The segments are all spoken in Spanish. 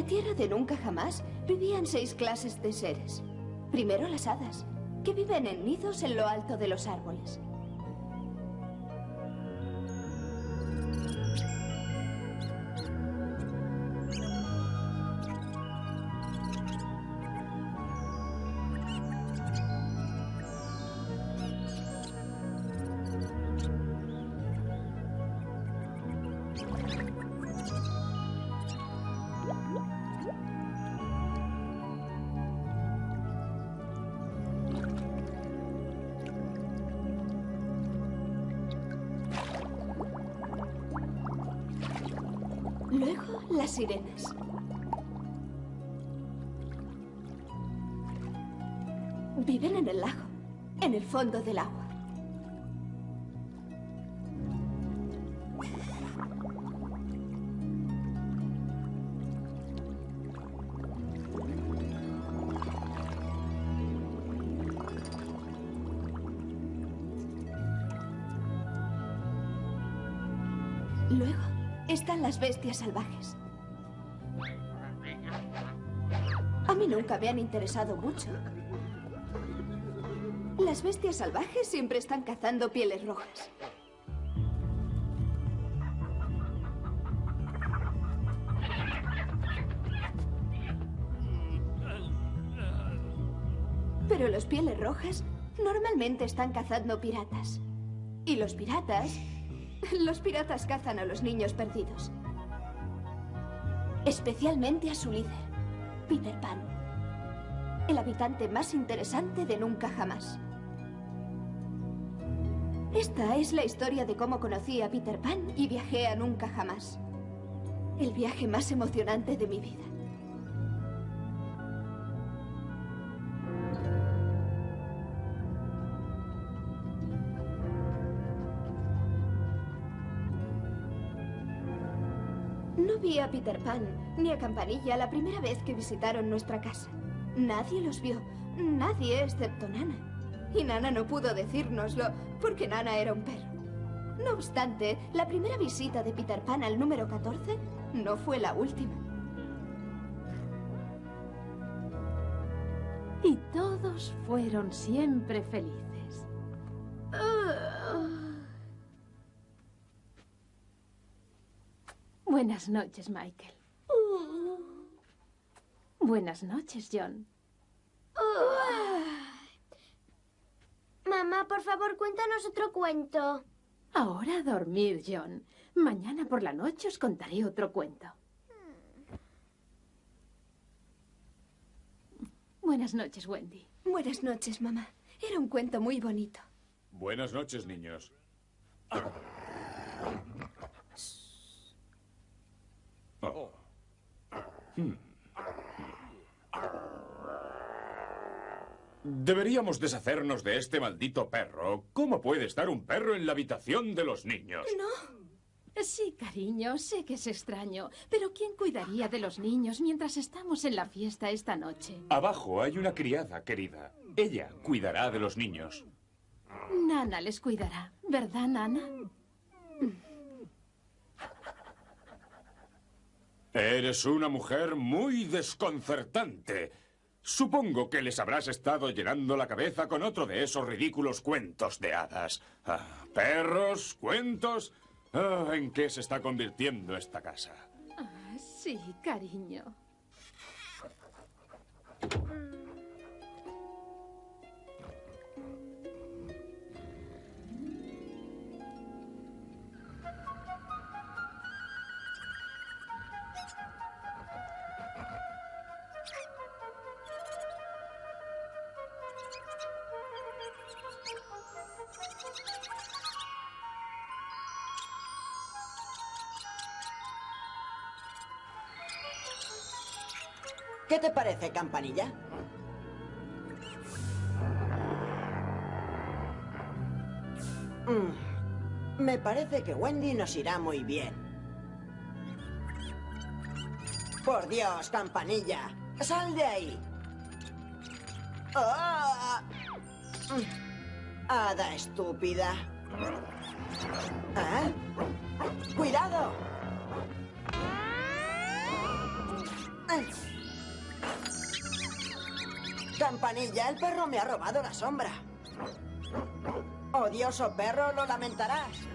la tierra de nunca jamás vivían seis clases de seres. Primero las hadas, que viven en nidos en lo alto de los árboles. Fondo del agua. Luego están las bestias salvajes. A mí nunca me han interesado mucho. Las bestias salvajes siempre están cazando pieles rojas. Pero los pieles rojas normalmente están cazando piratas. Y los piratas... Los piratas cazan a los niños perdidos. Especialmente a su líder, Peter Pan. El habitante más interesante de Nunca Jamás. Esta es la historia de cómo conocí a Peter Pan y viajé a Nunca Jamás. El viaje más emocionante de mi vida. No vi a Peter Pan ni a Campanilla la primera vez que visitaron nuestra casa. Nadie los vio, nadie excepto Nana. Y Nana no pudo decírnoslo porque Nana era un perro. No obstante, la primera visita de Peter Pan al número 14 no fue la última. Y todos fueron siempre felices. Buenas noches, Michael. Buenas noches, John. Mamá, por favor, cuéntanos otro cuento. Ahora a dormir, John. Mañana por la noche os contaré otro cuento. Buenas noches, Wendy. Buenas noches, mamá. Era un cuento muy bonito. Buenas noches, niños. Oh. Hmm. Deberíamos deshacernos de este maldito perro. ¿Cómo puede estar un perro en la habitación de los niños? No. Sí, cariño, sé que es extraño, pero ¿quién cuidaría de los niños mientras estamos en la fiesta esta noche? Abajo hay una criada, querida. Ella cuidará de los niños. Nana les cuidará, ¿verdad, Nana? Eres una mujer muy desconcertante. Supongo que les habrás estado llenando la cabeza con otro de esos ridículos cuentos de hadas. Ah, perros, cuentos. Ah, ¿En qué se está convirtiendo esta casa? Ah, sí, cariño. ¿Qué te parece, campanilla? Mm, me parece que Wendy nos irá muy bien. Por Dios, campanilla. ¡Sal de ahí! ¡Ah! Mm, Hada estúpida. ¿Eh? ¡Cuidado! Campanilla, el perro me ha robado la sombra. Odioso perro, lo lamentarás.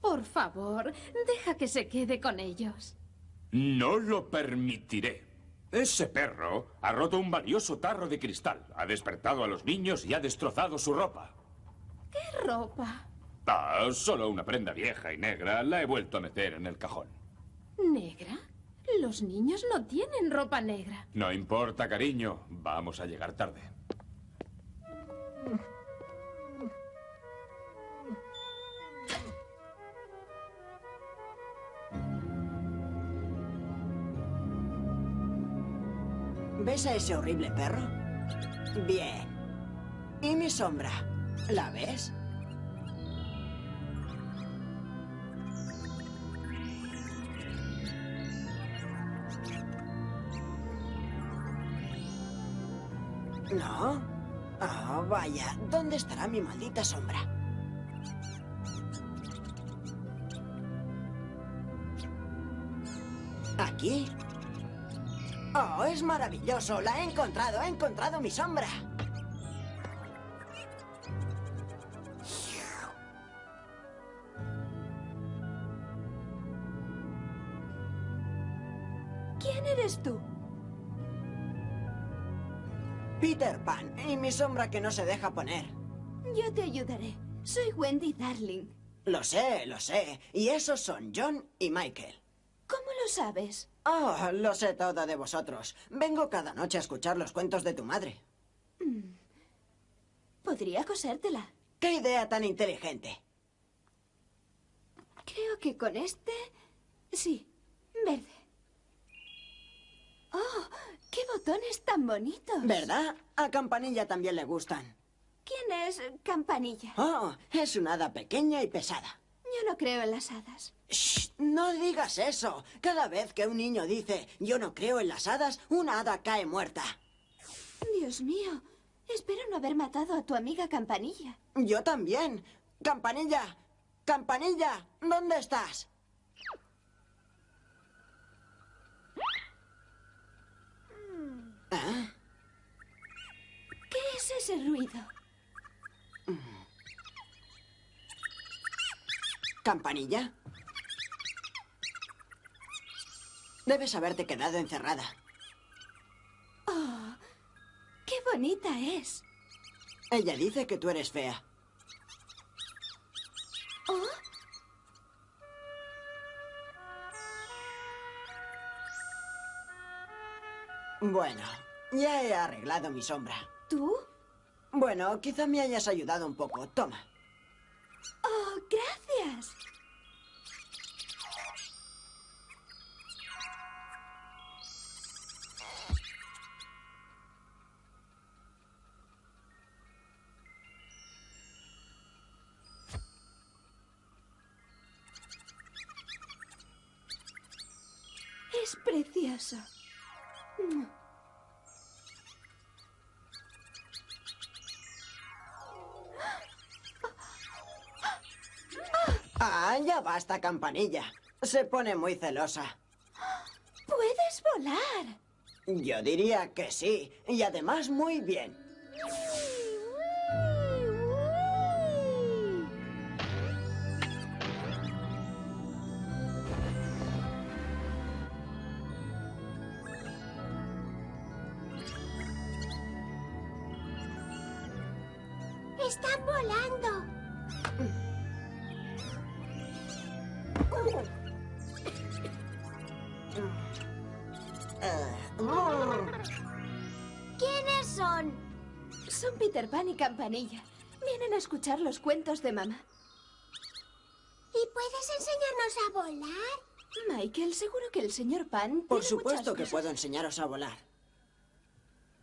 Por favor, deja que se quede con ellos. No lo permitiré. Ese perro ha roto un valioso tarro de cristal, ha despertado a los niños y ha destrozado su ropa. ¿Qué ropa? Ah, solo una prenda vieja y negra la he vuelto a meter en el cajón. ¿Negra? Los niños no tienen ropa negra. No importa, cariño. Vamos a llegar tarde. ¿Ves a ese horrible perro? Bien. ¿Y mi sombra? ¿La ves? ¿No? Ah, vaya. ¿Dónde estará mi maldita sombra? ¿Aquí? Oh, es maravilloso. La he encontrado. He encontrado mi sombra. ¿Quién eres tú? Peter Pan. Y mi sombra que no se deja poner. Yo te ayudaré. Soy Wendy Darling. Lo sé, lo sé. Y esos son John y Michael. ¿Cómo lo sabes? Oh, lo sé todo de vosotros. Vengo cada noche a escuchar los cuentos de tu madre. Podría cosértela. ¡Qué idea tan inteligente! Creo que con este... Sí, verde. ¡Oh! ¡Qué botones tan bonitos! ¿Verdad? A Campanilla también le gustan. ¿Quién es Campanilla? Oh, es una hada pequeña y pesada. Yo no creo en las hadas. Shh, no digas eso. Cada vez que un niño dice yo no creo en las hadas, una hada cae muerta. Dios mío, espero no haber matado a tu amiga Campanilla. Yo también. Campanilla, Campanilla, ¿dónde estás? ¿Ah? ¿Qué es ese ruido? ¿Campanilla? Debes haberte quedado encerrada. ¡Oh! ¡Qué bonita es! Ella dice que tú eres fea. ¿Oh? Bueno, ya he arreglado mi sombra. ¿Tú? Bueno, quizá me hayas ayudado un poco. Toma. ¡Oh, gracias! Basta, campanilla. Se pone muy celosa. ¡Puedes volar! Yo diría que sí, y además muy bien. Campanilla. Vienen a escuchar los cuentos de mamá. ¿Y puedes enseñarnos a volar? Michael, seguro que el señor Pan Por tiene supuesto que cosas- puedo enseñaros a volar.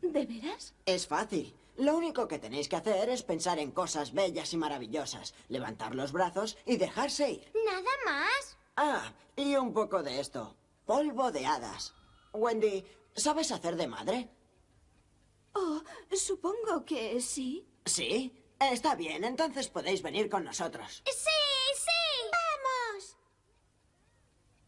¿De veras? Es fácil. Lo único que tenéis que hacer es pensar en cosas bellas y maravillosas, levantar los brazos y dejarse ir. ¿Nada más? Ah, y un poco de esto. Polvo de hadas. Wendy, ¿sabes hacer de madre? Oh, supongo que sí. ¿Sí? Está bien, entonces podéis venir con nosotros. ¡Sí, sí! ¡Vamos!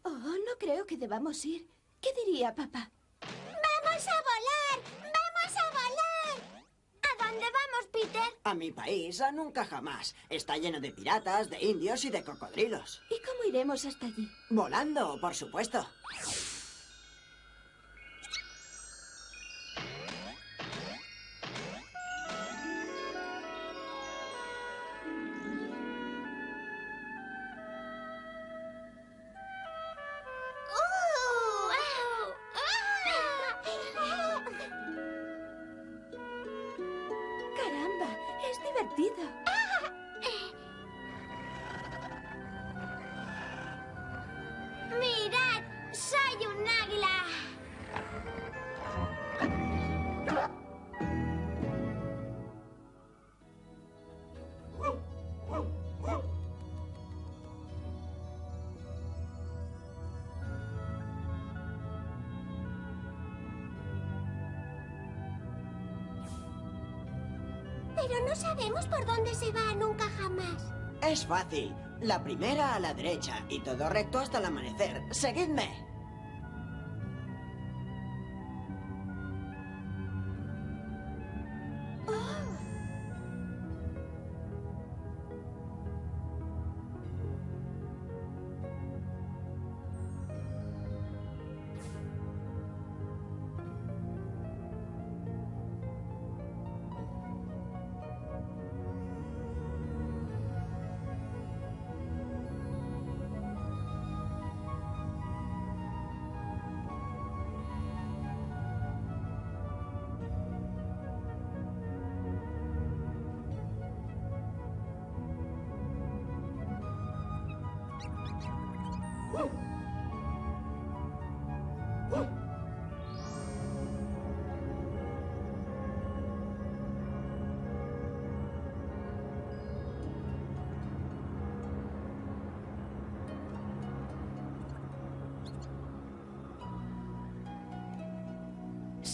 Oh, no creo que debamos ir. ¿Qué diría papá? ¡Vamos a volar! ¡Vamos a volar! ¿A dónde vamos, Peter? A mi país, a nunca jamás. Está lleno de piratas, de indios y de cocodrilos. ¿Y cómo iremos hasta allí? Volando, por supuesto. Es fácil. La primera a la derecha y todo recto hasta el amanecer. Seguidme.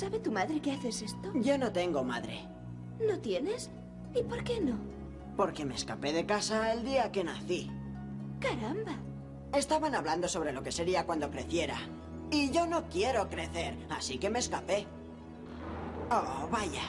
¿Sabe tu madre que haces esto? Yo no tengo madre. ¿No tienes? ¿Y por qué no? Porque me escapé de casa el día que nací. Caramba. Estaban hablando sobre lo que sería cuando creciera. Y yo no quiero crecer, así que me escapé. Oh, vaya.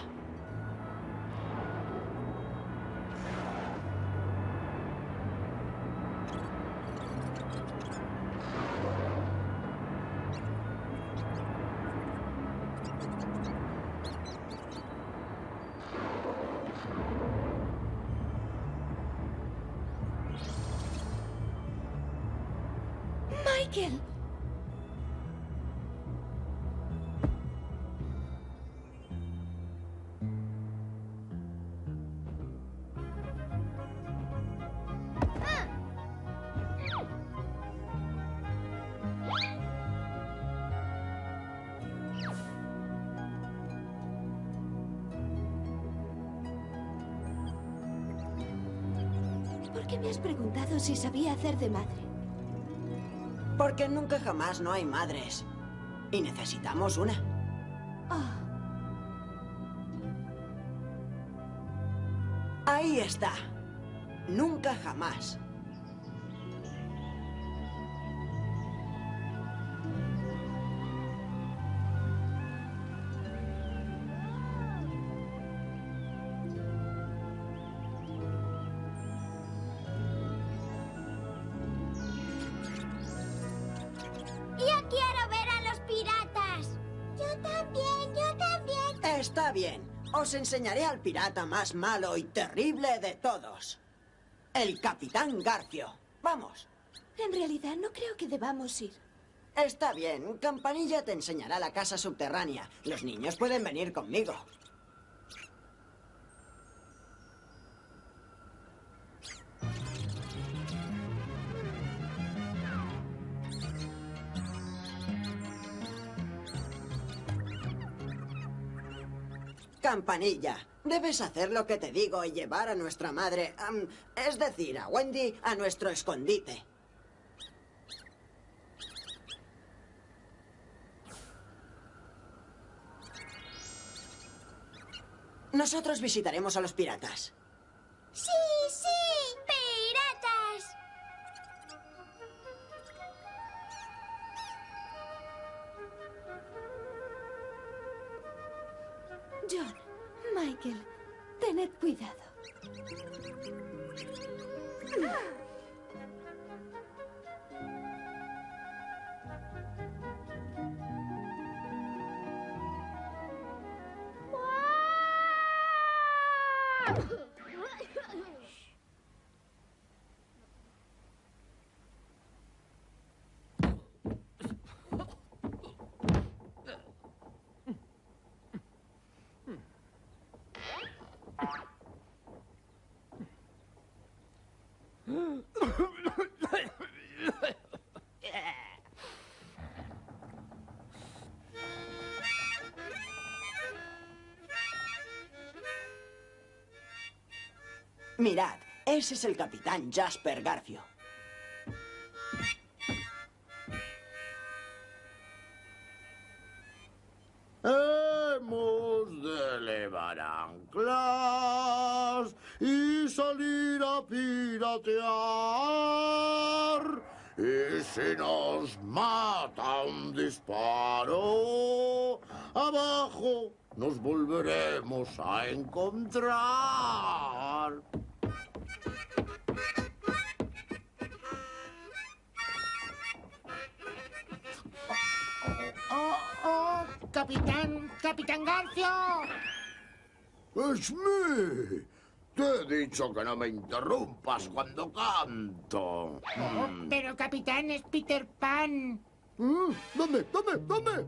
Qué me has preguntado si sabía hacer de madre? Porque nunca jamás no hay madres. Y necesitamos una. Oh, Ahí está. Nunca jamás. Os enseñaré al pirata más malo y terrible de todos. El Capitán Garfio. Vamos. en realidad no creo que debamos ir. Está bien. Campanilla te enseñará la casa subterránea. Los niños pueden venir conmigo. Campanilla, debes hacer lo que te digo y llevar a nuestra madre, es decir, a Wendy, a nuestro escondite. Nosotros visitaremos a los piratas. Sí, sí. Michael, tened cuidado. Mirad, ese es el capitán Jasper Garfio. Hemos de elevar anclas y salir a piratear. Y si nos mata un disparo, abajo nos volveremos a encontrar. ¡Oh! ¡Capitán! ¡Capitán Garfio! ¡Es mí! Te he dicho que no me interrumpas cuando canto. Oh, pero capitán es Peter Pan. ¿Eh? ¿Dónde? ¿Dónde? ¿Dónde?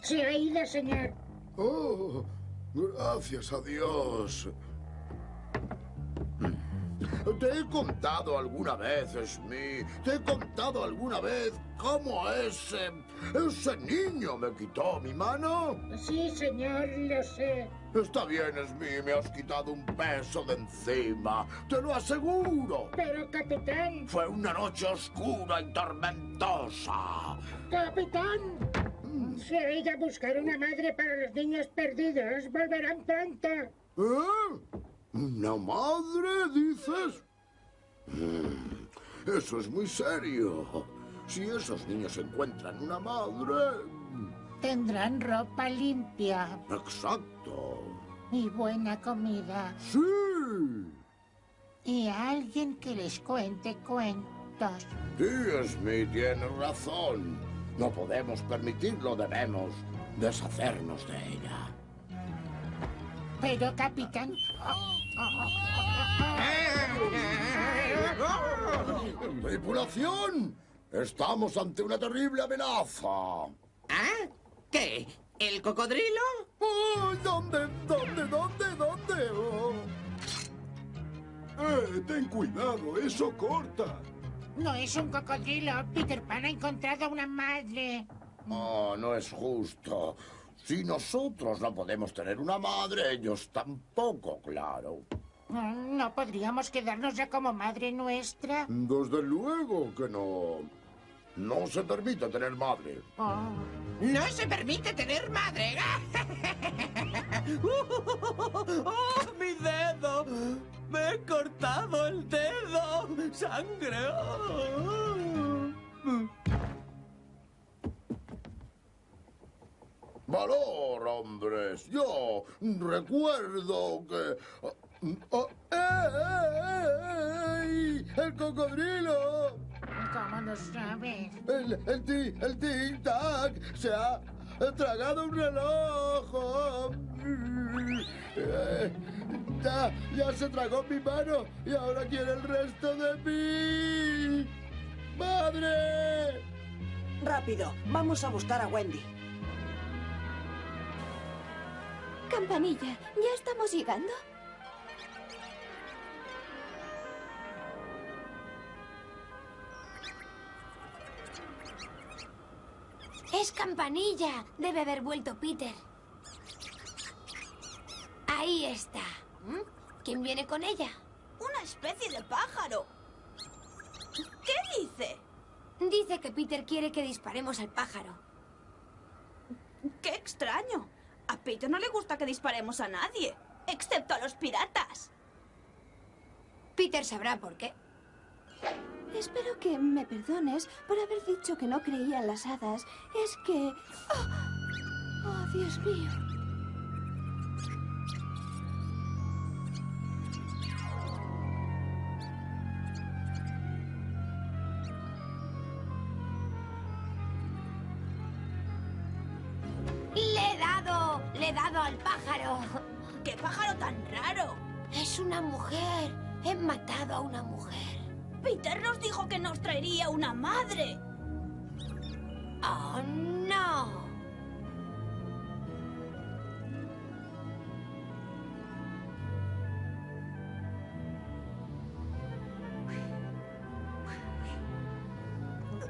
Se ha ido, señor. Oh, gracias a Dios. Te he contado alguna vez, Smith. Te he contado alguna vez cómo ese. ese niño me quitó mi mano. Sí, señor, lo sé. Está bien, Smith, me has quitado un peso de encima. Te lo aseguro. Pero, capitán. Fue una noche oscura y tormentosa. Capitán. Se ha ido a buscar una madre para los niños perdidos. Volverán pronto. ¿Eh? ¿Una madre, dices? Mm, Eso es muy serio. Si esos niños encuentran una madre... Tendrán ropa limpia Exacto. y buena comida. Sí. Y alguien que les cuente cuentos. Sí, Smith tiene razón. No podemos permitirlo, debemos deshacernos de ella. Pero, capitán. ¡Tripulación! Estamos ante una terrible amenaza. ¿Ah? ¿Qué? ¿El cocodrilo? ¡Oh! ¿Dónde? ¿Dónde? ¿Dónde? ¿Dónde? Oh. ¡Eh! ¡Ten cuidado! ¡Eso corta! No es un cocodrilo. Peter Pan ha encontrado una madre. Oh, no es justo. Si nosotros no podemos tener una madre, ellos tampoco, claro. Mm, ¿No podríamos quedarnos ya como madre nuestra? Desde luego que no. No se permite tener madre. Oh. No se permite tener madre. ¡Oh, mi dedo! ¡Me he cortado el dedo! ¡Sangre! ¡Oh! Valor, hombres. Yo recuerdo que... Oh, ¡eh, ey! ¡El cocodrilo! ¿Cómo lo sabes? El, el, ti, el tic-tac se ha tragado un reloj. Eh, Ya, ya se tragó mi mano y ahora quiere el resto de mí. ¡Madre! Rápido, vamos a buscar a Wendy. Campanilla, ¿ya estamos llegando? Campanilla. Debe haber vuelto Peter. Ahí está. ¿Mm? ¿Quién viene con ella? Una especie de pájaro. ¿Qué dice? Dice que Peter quiere que disparemos al pájaro. ¡Qué extraño! A Peter no le gusta que disparemos a nadie, excepto a los piratas. Peter sabrá por qué. Espero que me perdones por haber dicho que no creía en las hadas. Es que... ¡Oh, oh Dios mío! ¡Le he dado! ¡Le he dado al pájaro! ¡Qué pájaro tan raro! Es una mujer. He matado a una mujer. Peter nos dijo que nos traería una madre. ¡Oh, no!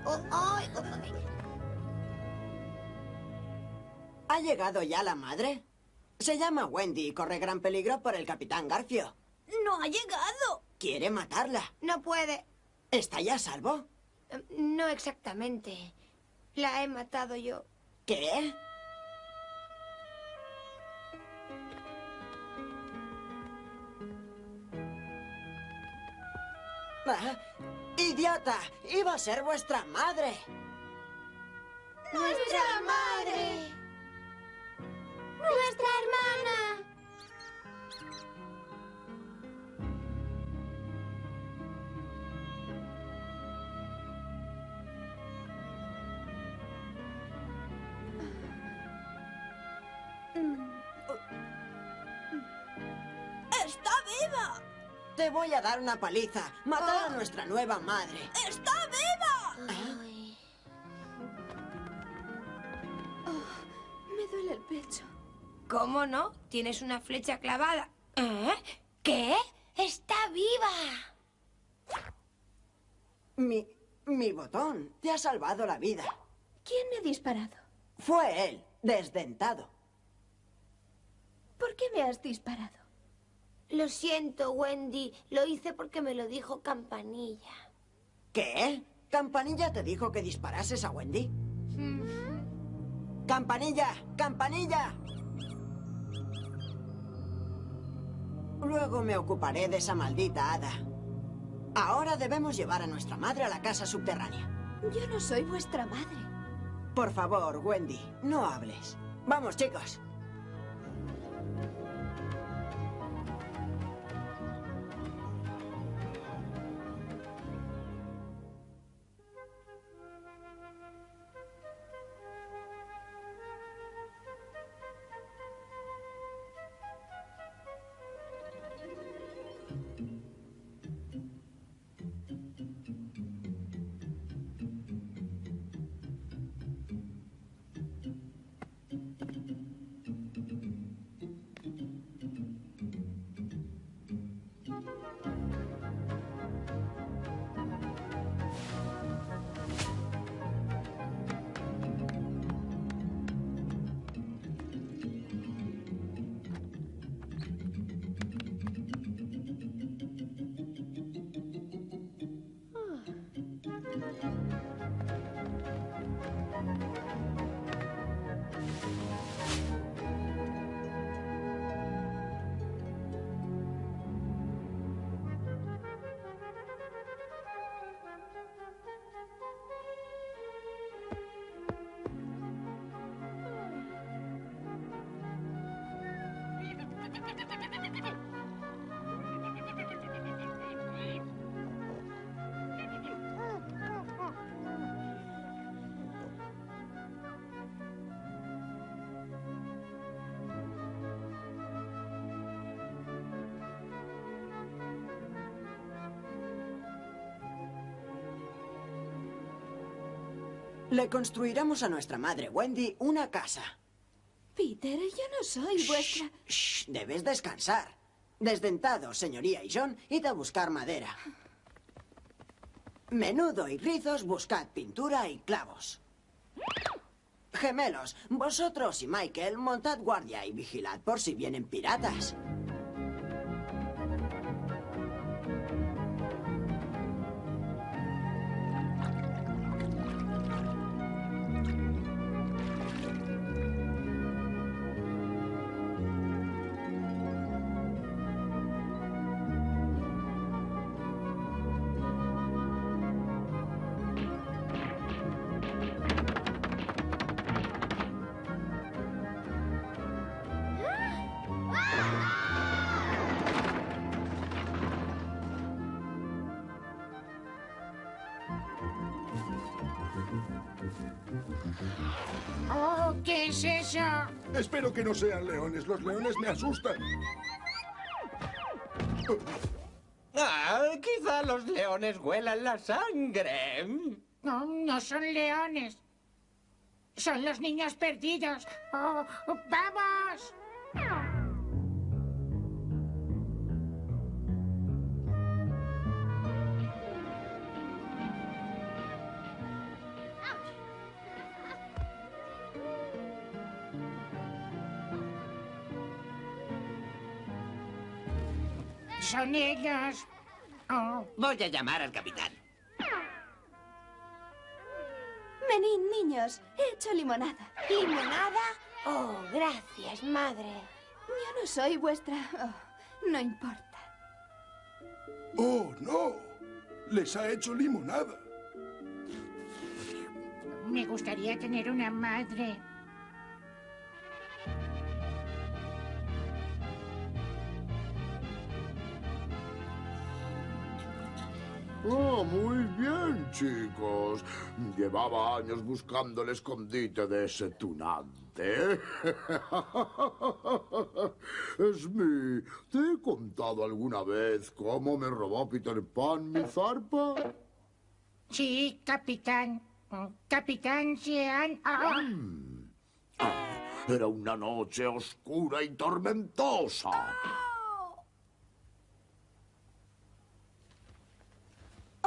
Oh, ay. ¿Ha llegado ya la madre? Se llama Wendy y corre gran peligro por el capitán Garfio. ¡No ha llegado! Quiere matarla. No puede. ¿Está ya a salvo? Eh, No exactamente. La he matado yo. ¿Qué? Ah, ¡Idiota! ¡Iba a ser vuestra madre! ¡Nuestra madre! ¡Nuestra hermana! Te voy a dar una paliza. Matar a nuestra nueva madre. ¡Está viva! Ay. Me duele el pecho. ¿Cómo no? Tienes una flecha clavada. ¿Eh? ¿Qué? ¡Está viva! Mi... mi botón. Te ha salvado la vida. ¿Quién me ha disparado? Fue él, desdentado. ¿Por qué me has disparado? Lo siento, Wendy. Lo hice porque me lo dijo Campanilla. ¿Qué? ¿Campanilla te dijo que disparases a Wendy? Mm. ¡Campanilla! ¡Campanilla! Luego me ocuparé de esa maldita hada. Ahora debemos llevar a nuestra madre a la casa subterránea. Yo no soy vuestra madre. Por favor, Wendy, no hables. Vamos, chicos. Le construiremos a nuestra madre, Wendy, una casa. Peter, yo no soy vuestra... Shh, debes descansar. Desdentado, señoría y John, id a buscar madera. Menudo y rizos, buscad pintura y clavos. Gemelos, vosotros y Michael, montad guardia y vigilad por si vienen piratas. ¿Qué es eso? Espero que no sean leones. Los leones me asustan. Ah, quizá los leones huelan la sangre. No, no son leones. Son los niños perdidos. Oh, ¡Vamos! Son ellos. Oh, Voy a llamar al capitán. Venid, niños. He hecho limonada. ¿Limonada? Oh, gracias, madre. Yo no soy vuestra... oh, no importa. ¡Oh, no! Les ha hecho limonada. me gustaría tener una madre. Oh, muy bien, chicos. Llevaba años buscando el escondite de ese tunante. Smee, ¿te he contado alguna vez cómo me robó Peter Pan mi zarpa? Sí, capitán. Capitán Sean. Ah, Era una noche oscura y tormentosa.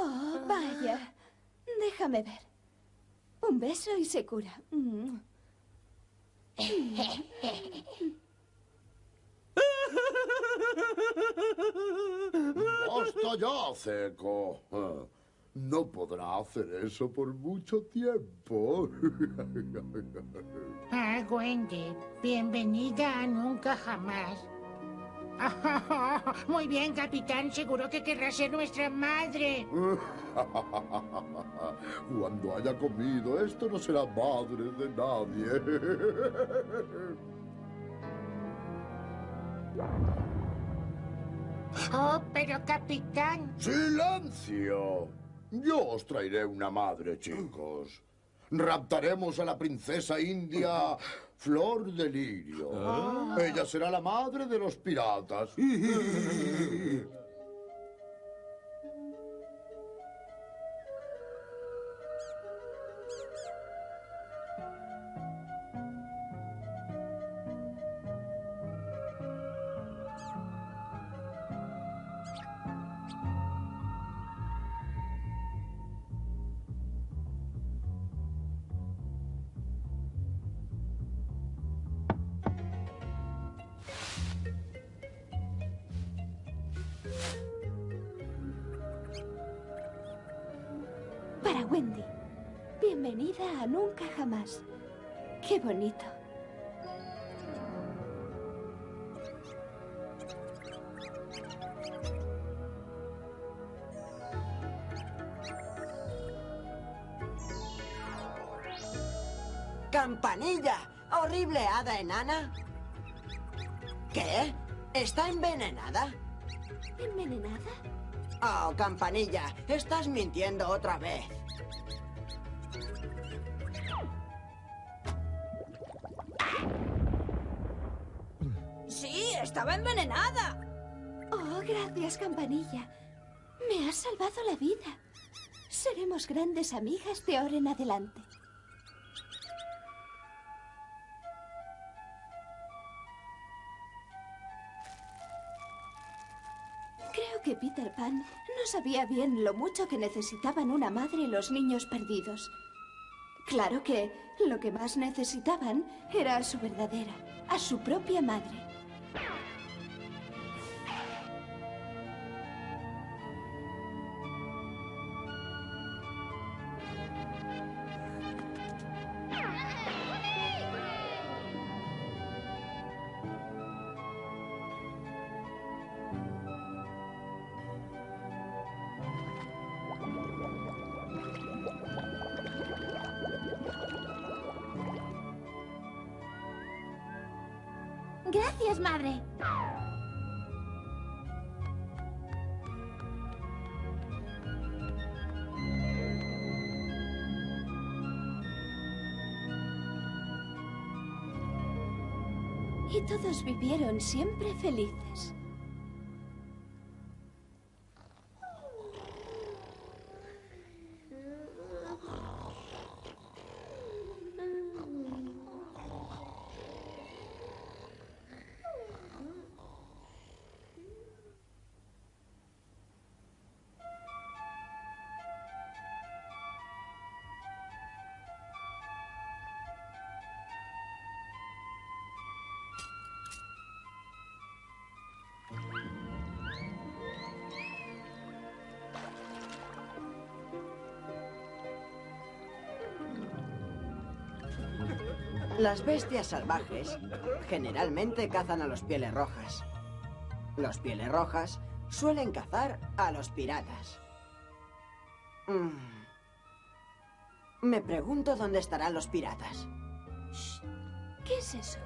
Oh, vaya. Déjame ver. Un beso y se cura. Mm. Basta ya, Ceco. Ah, No podrá hacer eso por mucho tiempo. Ah, Wendy, bienvenida a Nunca Jamás. Muy bien, capitán. Seguro que querrá ser nuestra madre. Cuando haya comido, esto no será madre de nadie. Oh, pero capitán. ¡Silencio! Yo os traeré una madre, chicos. Raptaremos a la princesa india Flor de Lirio. Ella será la madre de los piratas. Oh, Campanilla, estás mintiendo otra vez. Sí, estaba envenenada. Oh, gracias, Campanilla. Me has salvado la vida. Seremos grandes amigas de ahora en adelante. Que Peter Pan no sabía bien lo mucho que necesitaban una madre los niños perdidos. Claro que lo que más necesitaban era a su verdadera, a su propia madre. Vivieron siempre felices. Las bestias salvajes generalmente cazan a los pieles rojas. Los pieles rojas suelen cazar a los piratas. Mm. Me pregunto dónde estarán los piratas. ¿Qué es eso?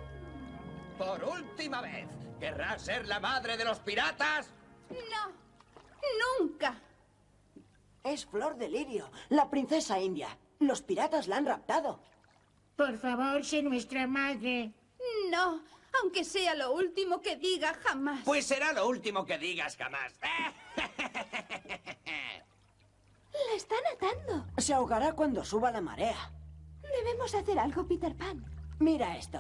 Por última vez, ¿querrás ser la madre de los piratas? No. Nunca. Es Flor de Lirio, la princesa india. Los piratas la han raptado. Por favor, sé nuestra madre. No. Aunque sea lo último que diga jamás. Pues será lo último que digas jamás. La están atando. Se ahogará cuando suba la marea. Debemos hacer algo, Peter Pan. Mira esto.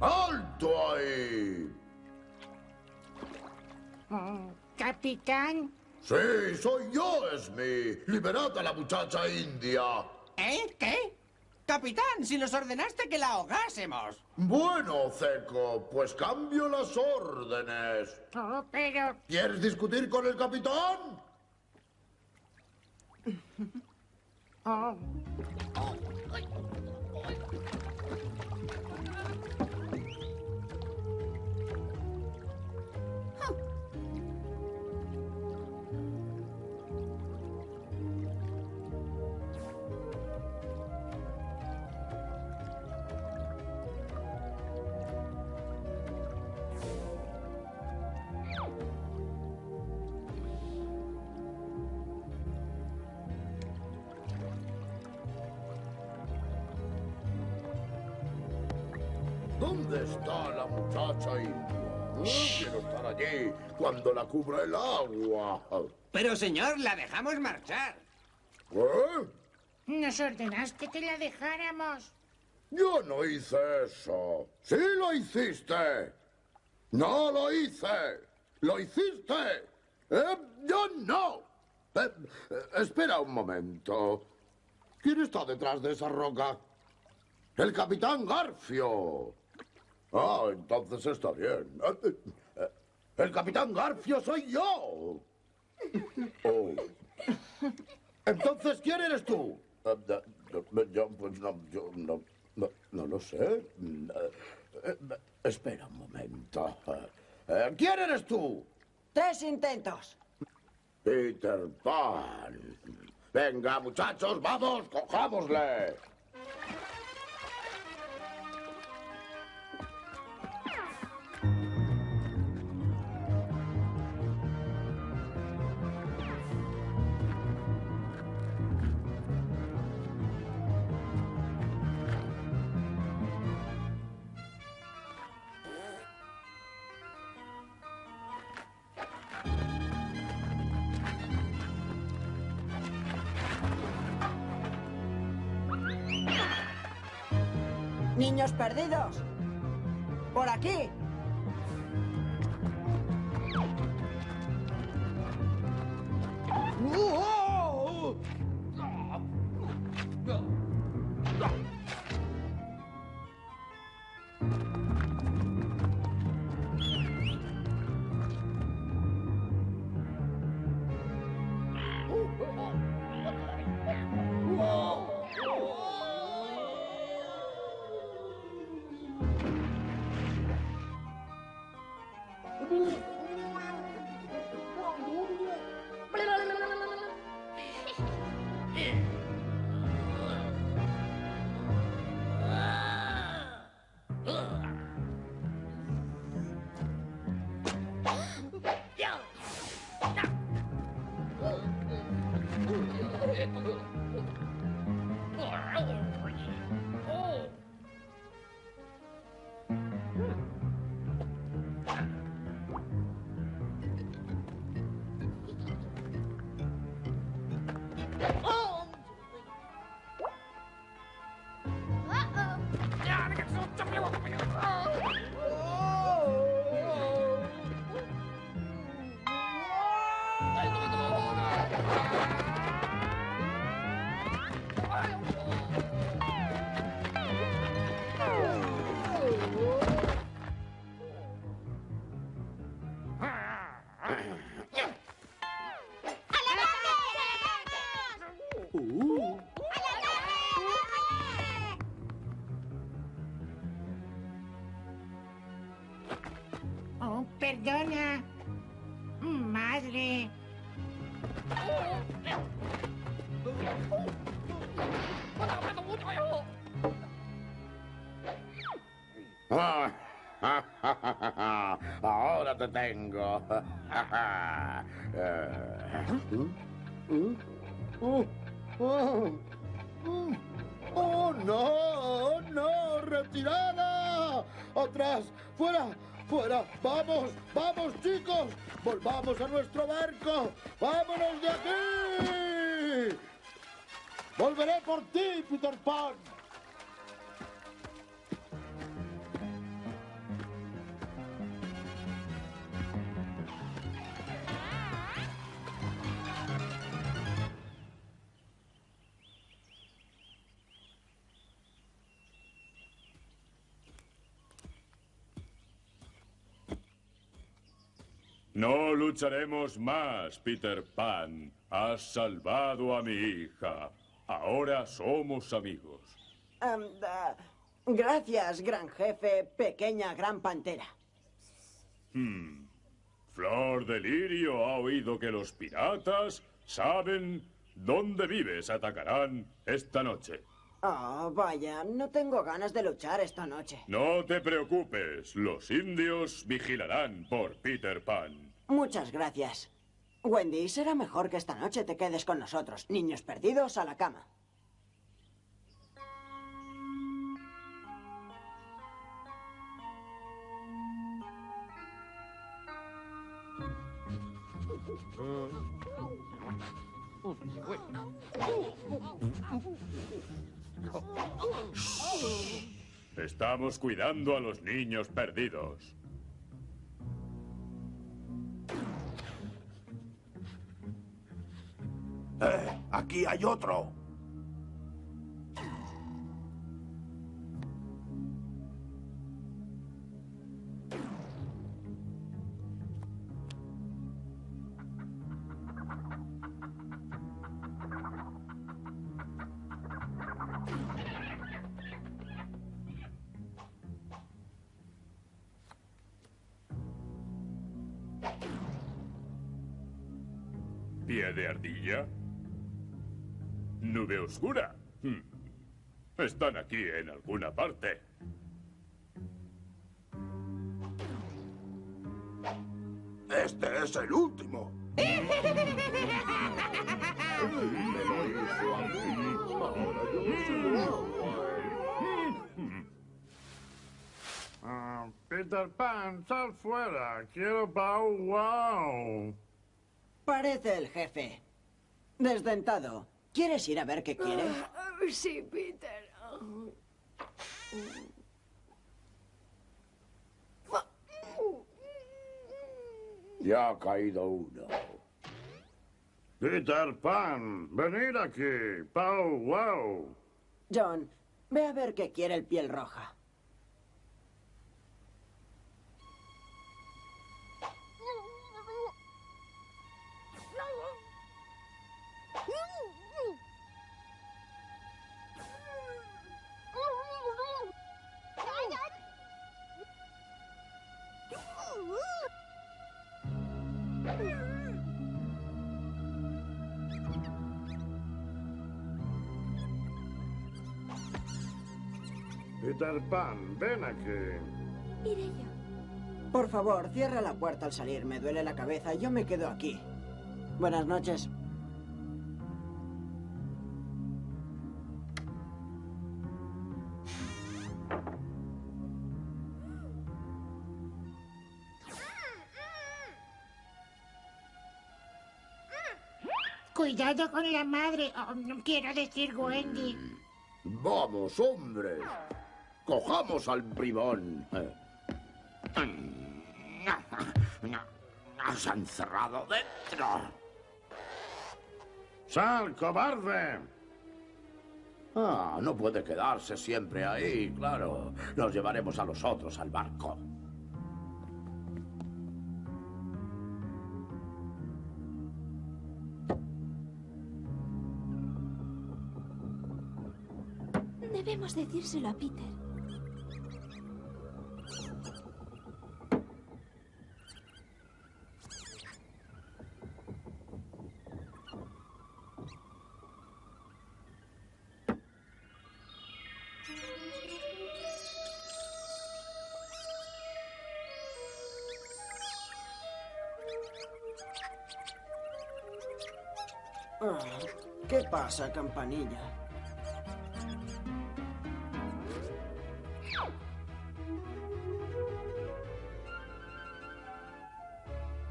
¡Alto ahí! Capitán. Sí, soy yo, Esmi. Liberad a la muchacha india. ¿Eh? ¿Qué? Capitán, si nos ordenaste que la ahogásemos. Bueno, Ceco, pues cambio las órdenes. Oh, pero... ¿Quieres discutir con el capitán? Oh, cuando la cubra el agua. Pero, señor, la dejamos marchar. ¿Eh? nos ordenaste que la dejáramos. Yo no hice eso. Sí lo hiciste. No lo hice. Lo hiciste. ¿Eh? Yo no. Eh, eh, espera un momento. ¿Quién está detrás de esa roca? El capitán Garfio. Ah, entonces está bien. El capitán Garfio soy yo. Oh. Entonces, ¿quién eres tú? Eh, Yo, pues no, yo no, no, no lo sé. Eh, eh, Espera un momento. Eh, ¿Quién eres tú? Tres intentos. Peter Pan. Venga, muchachos, vamos, cojámosle. Perdidos. Por aquí. ¡Oh! ¡Oh! ¡Oh! ¡Oh, no! ¡No! ¡Retirada! ¡Atrás! ¡Fuera! ¡Fuera! ¡Vamos! ¡Vamos, chicos! ¡Volvamos a nuestro barco! ¡Vámonos de aquí! ¡Volveré por ti, Peter Pan! Lucharemos más, Peter Pan. Has salvado a mi hija. Ahora somos amigos. Em, da- gracias, gran jefe, pequeña gran pantera. Hmm. Flor de Lirio ha oído que los piratas saben dónde vives. Atacarán esta noche. Oh, vaya, no tengo ganas de luchar esta noche. No te preocupes. Los indios vigilarán por Peter Pan. Muchas gracias. Wendy, será mejor que esta noche te quedes con nosotros. Niños perdidos a la cama. Estamos cuidando a los niños perdidos. Aquí hay otro. Están aquí en alguna parte. Este es el último. Ah, Peter Pan, sal fuera. Quiero Bow Wow. Parece el jefe. Desdentado. ¿Quieres ir a ver qué quiere? Sí, Peter. Ya ha caído uno. Peter Pan, venid aquí. Bow Wow. John, ve a ver qué quiere el piel roja. necesitar pan. Ven aquí. Iré yo. Por favor, cierra la puerta al salir. Me duele la cabeza. Yo me quedo aquí. Buenas noches. Cuidado con la madre. No quiero decir Wendy. Mm, vamos, hombres. Cojamos al bribón. Se ha encerrado dentro. ¡Sal, cobarde! Ah, no puede quedarse siempre ahí, claro. Nos llevaremos a los otros al barco. Debemos decírselo a Peter. Ah, ¿Qué pasa, campanilla?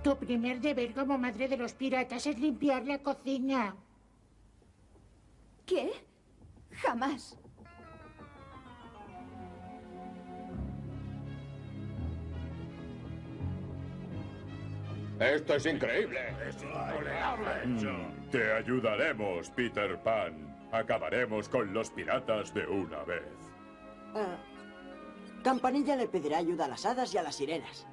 Tu primer deber como madre de los piratas es limpiar la cocina. Esto es increíble. Es intolerable. Mm, Te ayudaremos, Peter Pan. Acabaremos con los piratas de una vez. Ah, campanilla le pedirá ayuda a las hadas y a las sirenas.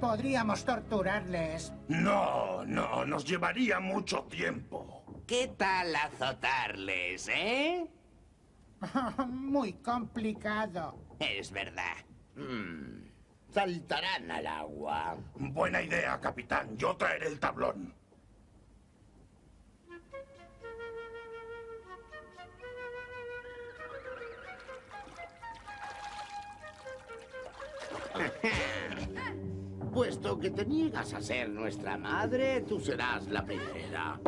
Podríamos torturarles. No, no, nos llevaría mucho tiempo. ¿Qué tal azotarles, eh? Muy complicado. Es verdad. Mm, Saltarán al agua. Buena idea, capitán. Yo traeré el tablón. Puesto que te niegas a ser nuestra madre, tú serás la primera.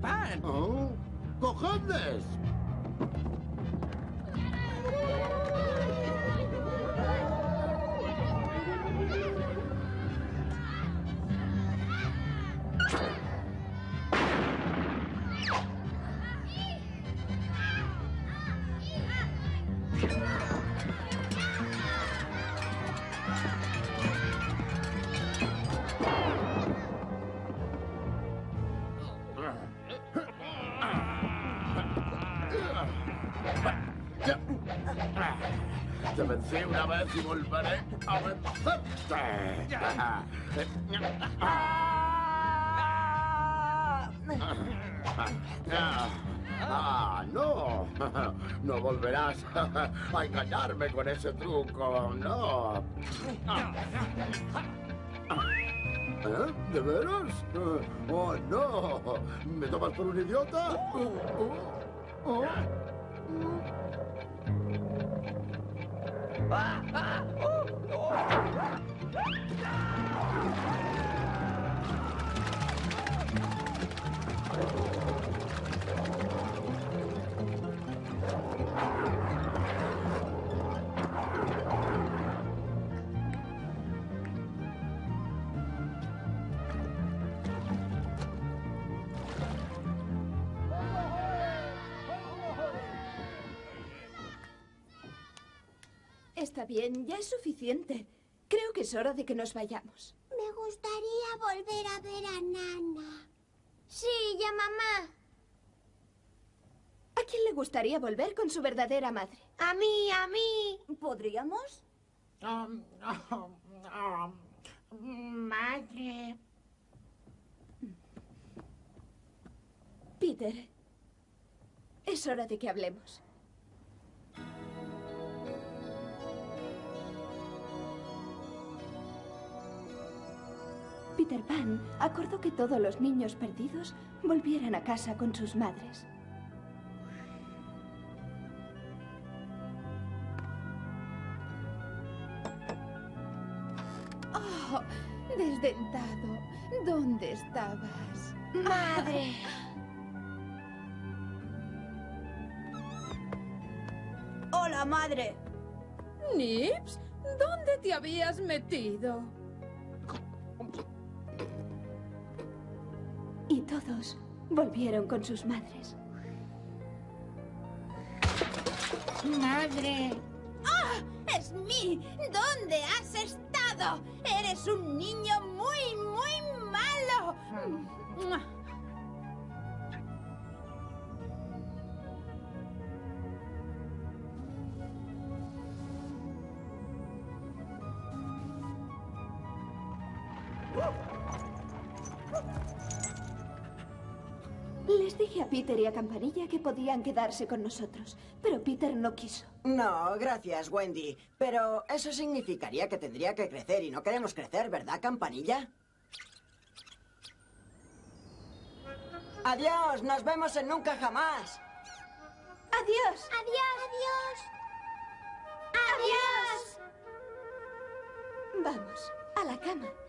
Pan. ¡Oh! ¡Cojones! Vez volveré a vencerte. Ah, no. No volverás a engañarme con ese truco. No. ¿Eh? ¿De veras? Oh, no. ¿Me tomas por un idiota? Oh, oh, oh. Ah, ah, oh, oh. Está bien, ya es suficiente. Creo que es hora de que nos vayamos. Me gustaría volver a ver a Nana. Sí, y a mamá. ¿A quién le gustaría volver con su verdadera madre? A mí, a mí. ¿Podríamos? Um, um, um, madre. Peter, es hora de que hablemos. Peter Pan acordó que todos los niños perdidos volvieran a casa con sus madres. Oh, desdentado. ¿Dónde estabas? Madre. Hola, madre. Nips, ¿dónde te habías metido? Todos volvieron con sus madres. Madre. ¡Ah! ¡Es mí! ¿Dónde has estado? Eres un niño muy, muy malo. A Campanilla que podían quedarse con nosotros, pero Peter no quiso. No, gracias, Wendy. Pero eso significaría que tendría que crecer y no queremos crecer, ¿verdad, Campanilla? Adiós, nos vemos en Nunca Jamás. ¡Adiós! Adiós. Adiós. Adiós. Vamos, a la cama.